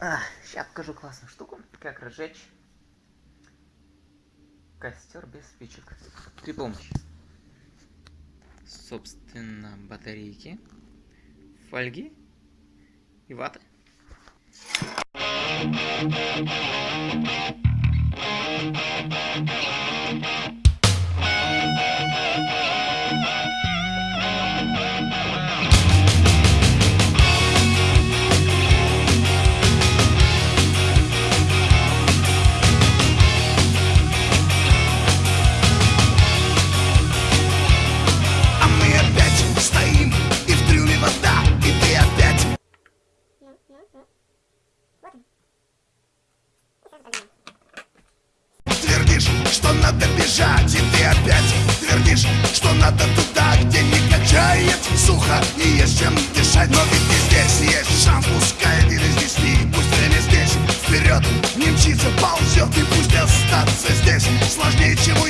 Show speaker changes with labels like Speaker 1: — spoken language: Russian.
Speaker 1: А, сейчас покажу классную штуку, как разжечь костер без спичек. При помощи, собственно, батарейки, фольги и ваты.
Speaker 2: А что надо бежать И ты опять твердишь, что надо туда, где не качает сухо И есть чем дышать, но ведь и здесь есть шанс Пускай или здесь не, пусть или здесь. Вперед не мчится, ползет и пусть остаться здесь. Сложнее, чего